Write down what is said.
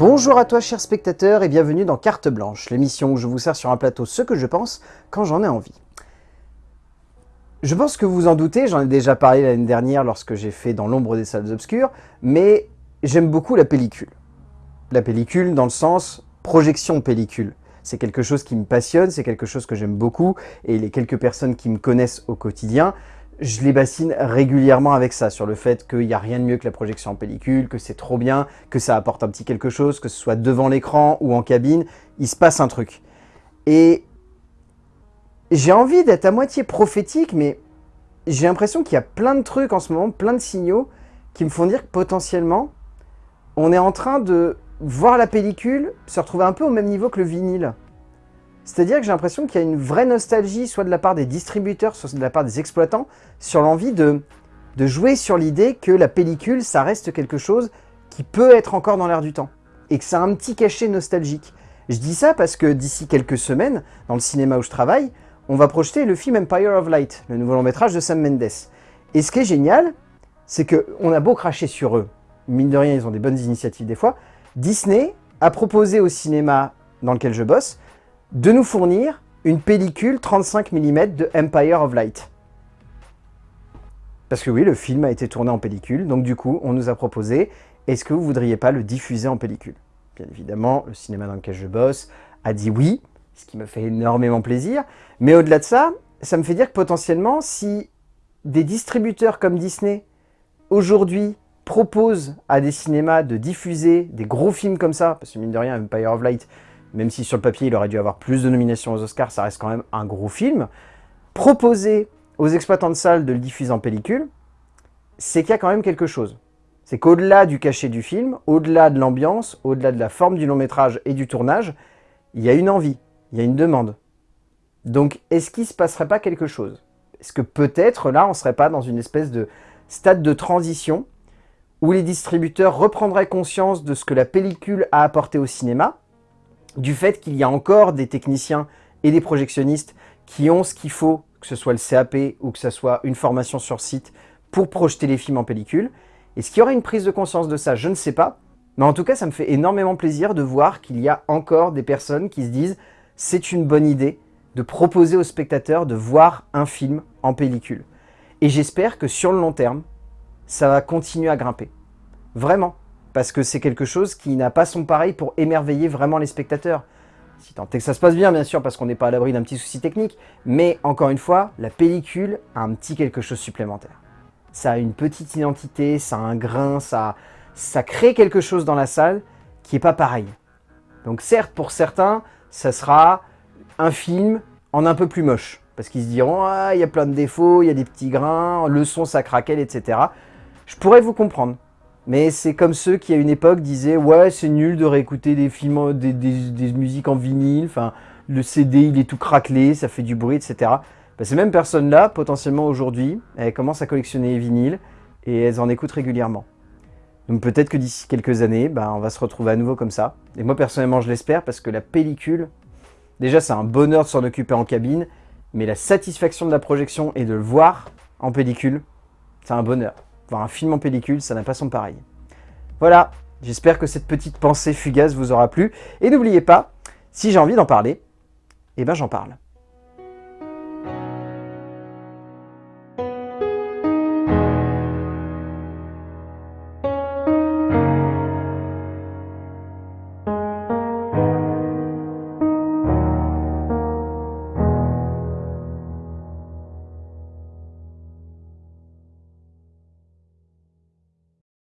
Bonjour à toi chers spectateurs et bienvenue dans Carte Blanche, l'émission où je vous sers sur un plateau ce que je pense quand j'en ai envie. Je pense que vous en doutez, j'en ai déjà parlé l'année dernière lorsque j'ai fait Dans l'ombre des salles obscures, mais j'aime beaucoup la pellicule. La pellicule dans le sens projection pellicule. C'est quelque chose qui me passionne, c'est quelque chose que j'aime beaucoup, et les quelques personnes qui me connaissent au quotidien je les bassine régulièrement avec ça, sur le fait qu'il n'y a rien de mieux que la projection en pellicule, que c'est trop bien, que ça apporte un petit quelque chose, que ce soit devant l'écran ou en cabine, il se passe un truc. Et j'ai envie d'être à moitié prophétique, mais j'ai l'impression qu'il y a plein de trucs en ce moment, plein de signaux, qui me font dire que potentiellement, on est en train de voir la pellicule se retrouver un peu au même niveau que le vinyle. C'est-à-dire que j'ai l'impression qu'il y a une vraie nostalgie, soit de la part des distributeurs, soit de la part des exploitants, sur l'envie de, de jouer sur l'idée que la pellicule, ça reste quelque chose qui peut être encore dans l'air du temps. Et que ça a un petit cachet nostalgique. Je dis ça parce que d'ici quelques semaines, dans le cinéma où je travaille, on va projeter le film Empire of Light, le nouveau long métrage de Sam Mendes. Et ce qui est génial, c'est qu'on a beau cracher sur eux, mine de rien, ils ont des bonnes initiatives des fois, Disney a proposé au cinéma dans lequel je bosse de nous fournir une pellicule 35 mm de Empire of Light. Parce que oui, le film a été tourné en pellicule, donc du coup, on nous a proposé, est-ce que vous voudriez pas le diffuser en pellicule? Bien évidemment, le cinéma dans lequel je bosse a dit oui, ce qui me fait énormément plaisir, mais au-delà de ça, ça me fait dire que potentiellement, si des distributeurs comme Disney, aujourd'hui, proposent à des cinémas de diffuser des gros films comme ça, parce que mine de rien, Empire of Light, même si sur le papier il aurait dû avoir plus de nominations aux Oscars, ça reste quand même un gros film, proposer aux exploitants de salles de le diffuser en pellicule, c'est qu'il y a quand même quelque chose. C'est qu'au-delà du cachet du film, au-delà de l'ambiance, au-delà de la forme du long métrage et du tournage, il y a une envie, il y a une demande. Donc est-ce qu'il ne se passerait pas quelque chose? Est-ce que peut-être là on ne serait pas dans une espèce de stade de transition où les distributeurs reprendraient conscience de ce que la pellicule a apporté au cinéma, du fait qu'il y a encore des techniciens et des projectionnistes qui ont ce qu'il faut, que ce soit le CAP ou que ce soit une formation sur site, pour projeter les films en pellicule. Est-ce qu'il y aura une prise de conscience de ça? Je ne sais pas. Mais en tout cas, ça me fait énormément plaisir de voir qu'il y a encore des personnes qui se disent « c'est une bonne idée de proposer aux spectateurs de voir un film en pellicule ». Et j'espère que sur le long terme, ça va continuer à grimper. Vraiment parce que c'est quelque chose qui n'a pas son pareil pour émerveiller vraiment les spectateurs. Si tant est que ça se passe bien, bien sûr, parce qu'on n'est pas à l'abri d'un petit souci technique, mais encore une fois, la pellicule a un petit quelque chose supplémentaire. Ça a une petite identité, ça a un grain, ça, crée quelque chose dans la salle qui n'est pas pareil. Donc certes, pour certains, ça sera un film en un peu plus moche, parce qu'ils se diront ah, il y a plein de défauts, il y a des petits grains, le son ça craquelle, etc. Je pourrais vous comprendre. Mais c'est comme ceux qui, à une époque, disaient « Ouais, c'est nul de réécouter des films, des, musiques en vinyle, enfin, le CD, il est tout craquelé, ça fait du bruit, etc. Ben, ces mêmes personnes-là, potentiellement aujourd'hui, elles commencent à collectionner les vinyles et elles en écoutent régulièrement. Donc peut-être que d'ici quelques années, ben, on va se retrouver à nouveau comme ça. Et moi, personnellement, je l'espère parce que la pellicule, déjà, c'est un bonheur de s'en occuper en cabine, mais la satisfaction de la projection et de le voir en pellicule, c'est un bonheur voir un film en pellicule, ça n'a pas son pareil. Voilà, j'espère que cette petite pensée fugace vous aura plu. Et n'oubliez pas, si j'ai envie d'en parler, eh ben j'en parle.